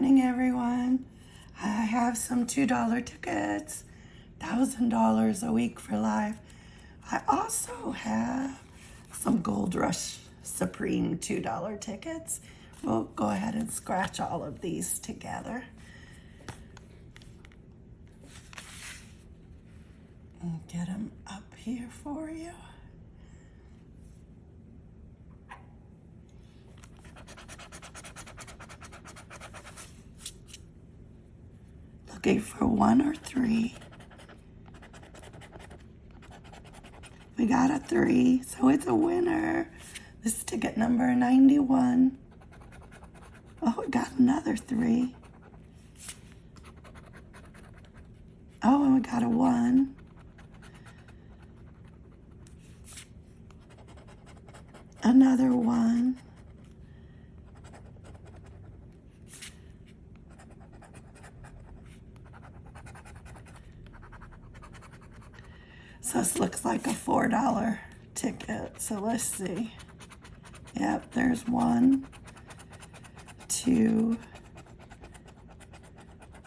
morning, everyone. I have some $2 tickets, $1,000 a week for life. I also have some Gold Rush Supreme $2 tickets. We'll go ahead and scratch all of these together. And get them up here for you. Looking for one or three. We got a three, so it's a winner. This is ticket number 91. Oh, we got another three. Oh, and we got a one. Another one. So this looks like a $4 ticket. So let's see. Yep, there's one, two,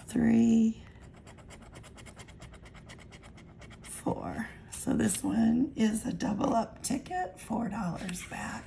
three, four. So this one is a double up ticket, $4 back.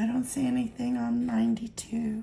I don't see anything on 92.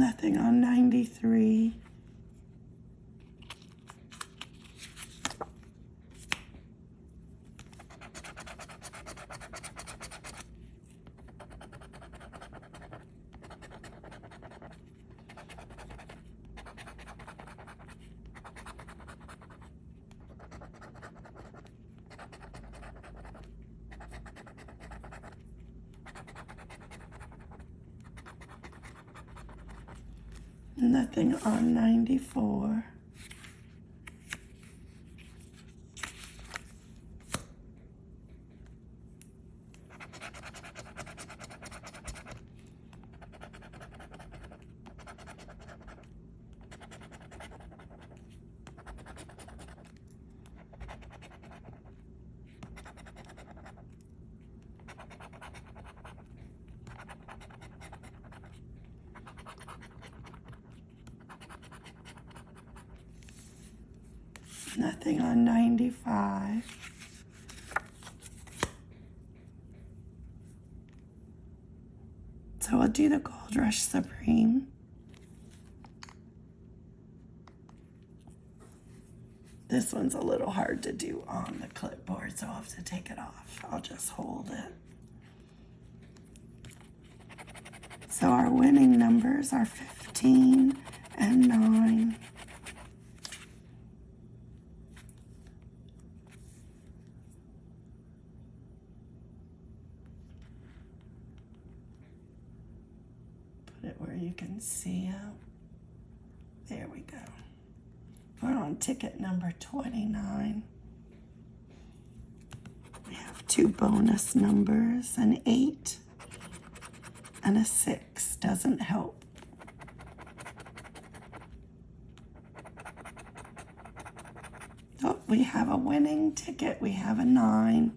Nothing on 93. Nothing on 94. Nothing on 95. So I'll do the Gold Rush Supreme. This one's a little hard to do on the clipboard, so I'll have to take it off. I'll just hold it. So our winning numbers are 15 and 9. You can see it. There we go. We're on ticket number 29. We have two bonus numbers, an 8 and a 6. Doesn't help. Oh, we have a winning ticket. We have a 9.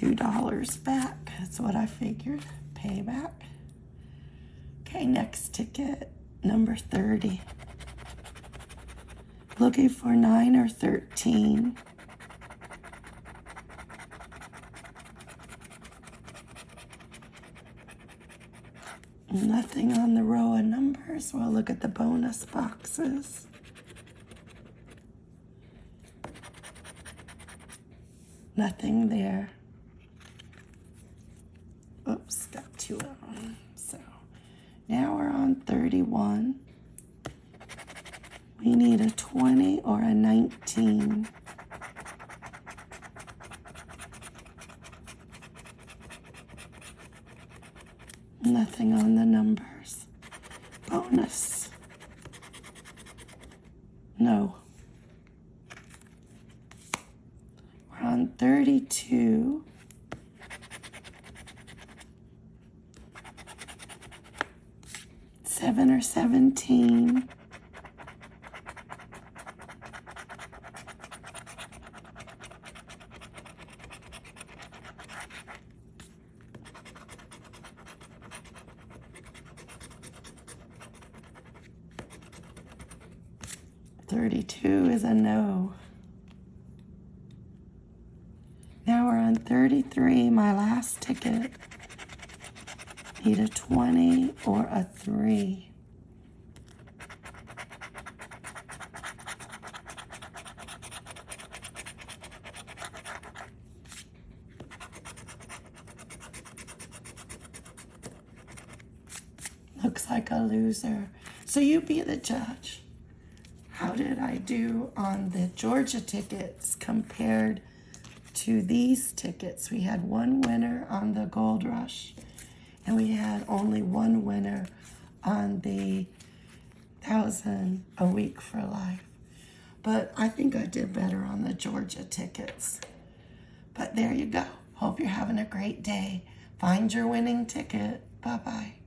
$2 back. That's what I figured. Payback. Okay, next ticket, number 30. Looking for 9 or 13. Nothing on the row of numbers. We'll look at the bonus boxes. Nothing there. Oops, got two of them. So now we're on 31. We need a 20 or a 19. Nothing on the numbers. Bonus. No. We're on 32. Seven or 17. Thirty-two is a no. Now we're on thirty-three, my last ticket. Need a twenty or a three. Looks like a loser. So you be the judge. How did I do on the Georgia tickets compared to these tickets? We had one winner on the Gold Rush, and we had only one winner on the Thousand a Week for Life. But I think I did better on the Georgia tickets. But there you go. Hope you're having a great day. Find your winning ticket. Bye bye.